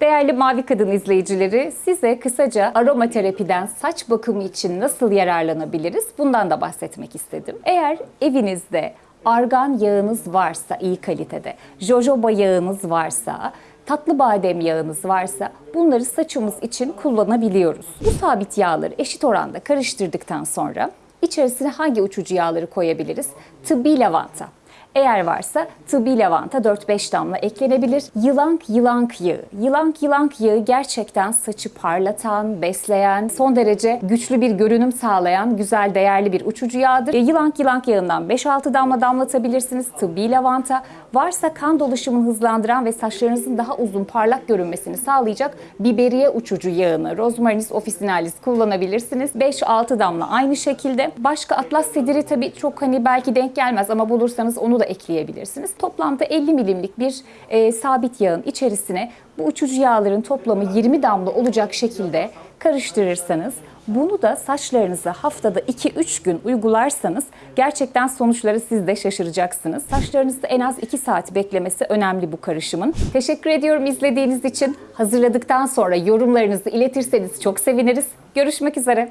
Değerli Mavi Kadın izleyicileri, size kısaca aromaterapiden saç bakımı için nasıl yararlanabiliriz bundan da bahsetmek istedim. Eğer evinizde argan yağınız varsa iyi kalitede, jojoba yağınız varsa, tatlı badem yağınız varsa bunları saçımız için kullanabiliyoruz. Bu sabit yağları eşit oranda karıştırdıktan sonra içerisine hangi uçucu yağları koyabiliriz? Tıbbi lavanta. Eğer varsa tıbbi lavanta 4-5 damla eklenebilir. Yılank yılank yağı. Yılank yılank yağı gerçekten saçı parlatan, besleyen, son derece güçlü bir görünüm sağlayan güzel değerli bir uçucu yağdır. Yılank yılank yağından 5-6 damla damlatabilirsiniz. Tıbbi lavanta varsa kan dolaşımını hızlandıran ve saçlarınızın daha uzun parlak görünmesini sağlayacak biberiye uçucu yağını Rosmarinus officinalis kullanabilirsiniz. 5-6 damla aynı şekilde. Başka atlas sediri tabii çok hani belki denk gelmez ama bulursanız onu da ekleyebilirsiniz. Toplamda 50 milimlik bir e, sabit yağın içerisine bu uçucu yağların toplamı 20 damla olacak şekilde karıştırırsanız bunu da saçlarınıza haftada 2-3 gün uygularsanız gerçekten sonuçları siz de şaşıracaksınız. Saçlarınızda en az 2 saat beklemesi önemli bu karışımın. Teşekkür ediyorum izlediğiniz için. Hazırladıktan sonra yorumlarınızı iletirseniz çok seviniriz. Görüşmek üzere.